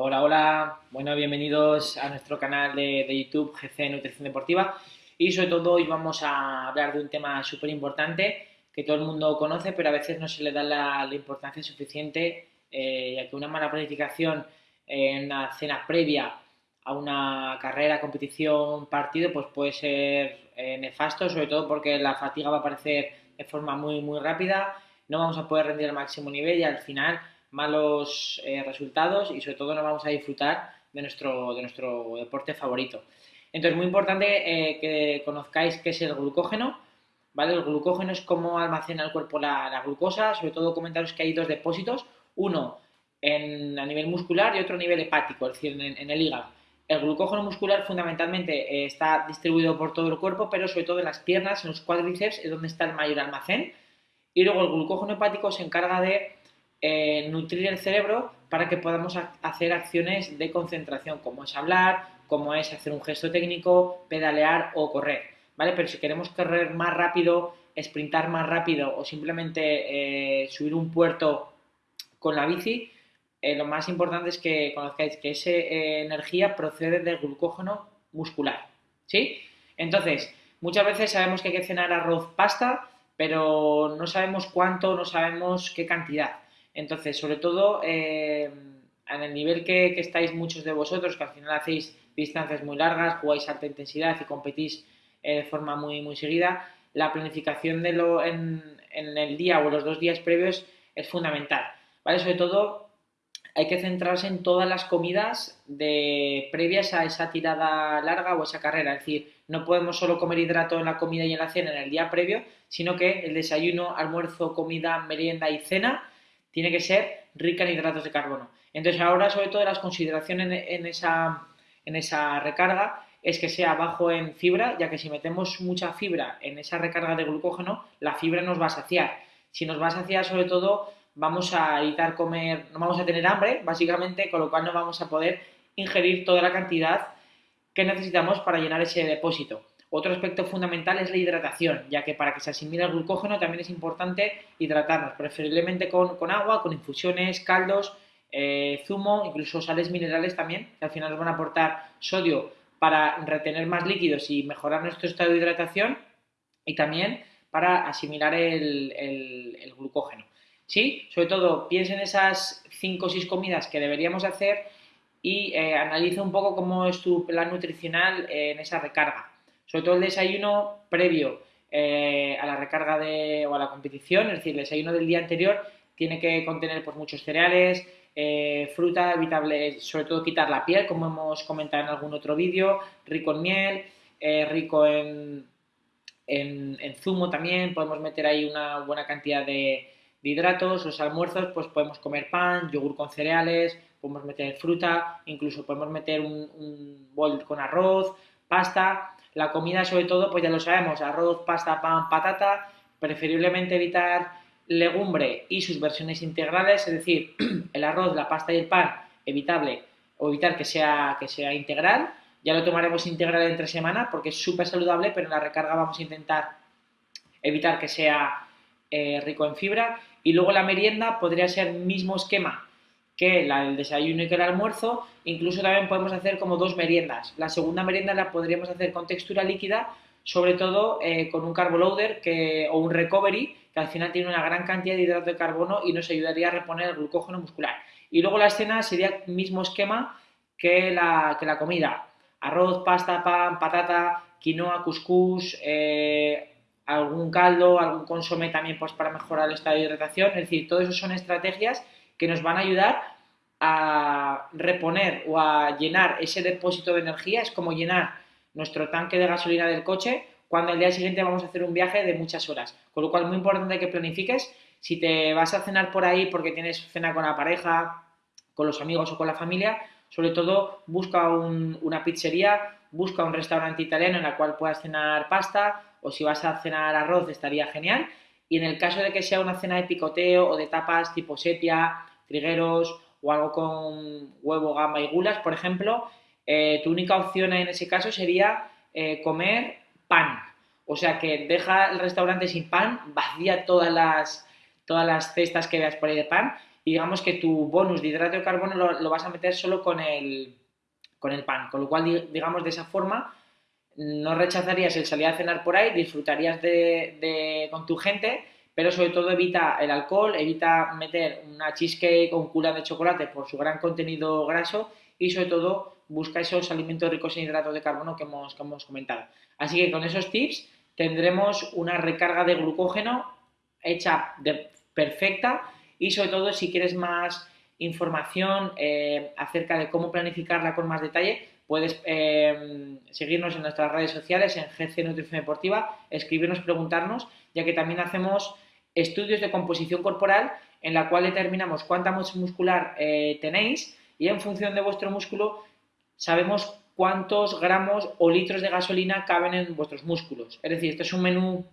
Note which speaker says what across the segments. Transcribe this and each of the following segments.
Speaker 1: Hola, hola, bueno, bienvenidos a nuestro canal de, de, YouTube GC Nutrición Deportiva. Y sobre todo hoy vamos a hablar de un tema súper importante que todo el mundo conoce pero a veces no se le da la, importancia suficiente eh, ya que una mala planificación en una cena previa a una carrera, competición, partido pues puede ser eh, nefasto sobre todo porque la fatiga va a aparecer de forma muy muy rápida, no vamos a poder rendir al máximo nivel y al final malos eh, resultados y sobre todo no vamos a disfrutar de nuestro, de nuestro deporte favorito. Entonces, muy importante eh, que conozcáis qué es el glucógeno, ¿vale? El glucógeno es cómo almacena el cuerpo la, glucosa, sobre todo comentaros que hay dos depósitos, uno en, a nivel muscular y otro a nivel hepático, es decir, en, en el hígado. El glucógeno muscular fundamentalmente eh, está distribuido por todo el cuerpo, pero sobre todo en las piernas, en los cuádriceps, es donde está el mayor almacén. Y luego el glucógeno hepático se encarga de eh, nutrir el cerebro para que podamos hacer acciones de concentración, como es hablar, como es hacer un gesto técnico, pedalear o correr, ¿vale? Pero si queremos correr más rápido, sprintar más rápido o simplemente eh, subir un puerto con la bici, eh, lo más importante es que conozcáis que esa energía procede del glucógeno muscular, ¿sí? Entonces, muchas veces sabemos que hay que cenar arroz, pasta, pero no sabemos cuánto, no sabemos qué cantidad. Entonces, sobre todo, eh, en el nivel que, estáis muchos de vosotros, que al final hacéis distancias muy largas, jugáis alta intensidad y competís eh, de forma muy, muy seguida, la planificación de lo, en, el día o los dos días previos es fundamental. ¿vale? Sobre todo, hay que centrarse en todas las comidas de, previas a esa tirada larga o esa carrera. Es decir, no podemos solo comer hidrato en la comida y en la cena en el día previo, sino que el desayuno, almuerzo, comida, merienda y cena tiene que ser rica en hidratos de carbono. Entonces ahora sobre todo las consideraciones en, en, esa, en esa recarga es que sea bajo en fibra, ya que si metemos mucha fibra en esa recarga de glucógeno, la fibra nos va a saciar. Si nos va a saciar sobre todo vamos a evitar comer, no vamos a tener hambre, básicamente, con lo cual no vamos a poder ingerir toda la cantidad que necesitamos para llenar ese depósito. Otro aspecto fundamental es la hidratación, ya que para que se asimile el glucógeno también es importante hidratarnos, preferiblemente con, agua, con infusiones, caldos, eh, zumo, incluso sales minerales también, que al final nos van a aportar sodio para retener más líquidos y mejorar nuestro estado de hidratación y también para asimilar el, glucógeno. ¿Sí? Sobre todo, piensa en esas 5 o 6 comidas que deberíamos hacer y eh, analiza un poco cómo es tu plan nutricional en esa recarga sobre todo el desayuno previo eh, a la recarga de, o a la competición, es decir, el desayuno del día anterior tiene que contener pues, muchos cereales, eh, fruta, evitable, sobre todo quitar la piel, como hemos comentado en algún otro vídeo, rico en miel, eh, rico en, en, zumo también, podemos meter ahí una buena cantidad de, de hidratos, los almuerzos, pues podemos comer pan, yogur con cereales, podemos meter fruta, incluso podemos meter un, un bol con arroz, pasta, la comida, sobre todo, pues ya lo sabemos, arroz, pasta, pan, patata, preferiblemente evitar legumbre y sus versiones integrales, es decir, el arroz, la pasta y el pan, evitable, o evitar que sea, que sea integral. Ya lo tomaremos integral entre semana porque es súper saludable, pero en la recarga vamos a intentar evitar que sea eh, rico en fibra. Y luego la merienda podría ser mismo esquema que la del desayuno y que el almuerzo, incluso también podemos hacer como dos meriendas. La segunda merienda la podríamos hacer con textura líquida, sobre todo eh, con un carboloader que, o un recovery, que al final tiene una gran cantidad de hidrato de carbono y nos ayudaría a reponer el glucógeno muscular. Y luego la cena sería el mismo esquema que la, que la comida. Arroz, pasta, pan, patata, quinoa, couscous, eh, algún caldo, algún consomé también pues, para mejorar el estado de hidratación. Es decir, todo eso son estrategias que nos van a ayudar a reponer o a llenar ese depósito de energía. Es como llenar nuestro tanque de gasolina del coche cuando el día siguiente vamos a hacer un viaje de muchas horas. Con lo cual, muy importante que planifiques. Si te vas a cenar por ahí porque tienes cena con la pareja, con los amigos o con la familia, sobre todo busca un, una pizzería, busca un restaurante italiano en el cual puedas cenar pasta o si vas a cenar arroz estaría genial. Y en el caso de que sea una cena de picoteo o de tapas tipo sepia, trigueros o algo con huevo, gamba y gulas, por ejemplo, eh, tu única opción en ese caso sería eh, comer pan. O sea que deja el restaurante sin pan, vacía todas las, todas las cestas que veas por ahí de pan y digamos que tu bonus de hidrato de carbono lo, vas a meter solo con el, con el pan, con lo cual digamos de esa forma no rechazarías el salir a cenar por ahí, disfrutarías de, con tu gente, pero sobre todo evita el alcohol, evita meter una cheesecake un cura de chocolate por su gran contenido graso y sobre todo busca esos alimentos ricos en hidratos de carbono que hemos, que hemos comentado. Así que con esos tips tendremos una recarga de glucógeno hecha de, perfecta y sobre todo si quieres más información eh, acerca de cómo planificarla con más detalle, Puedes eh, seguirnos en nuestras redes sociales, en GC Nutrición Deportiva, escribirnos, preguntarnos, ya que también hacemos estudios de composición corporal en la cual determinamos cuánta masa muscular eh, tenéis y en función de vuestro músculo sabemos cuántos gramos o litros de gasolina caben en vuestros músculos. Es decir, este es un menú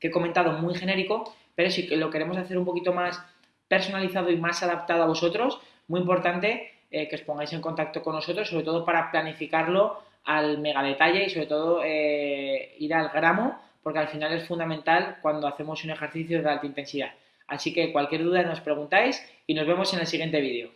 Speaker 1: que he comentado muy genérico, pero si lo queremos hacer un poquito más personalizado y más adaptado a vosotros, muy importante eh, que os pongáis en contacto con nosotros, sobre todo para planificarlo al mega detalle y sobre todo eh, ir al gramo, porque al final es fundamental cuando hacemos un ejercicio de alta intensidad. Así que cualquier duda nos preguntáis y nos vemos en el siguiente vídeo.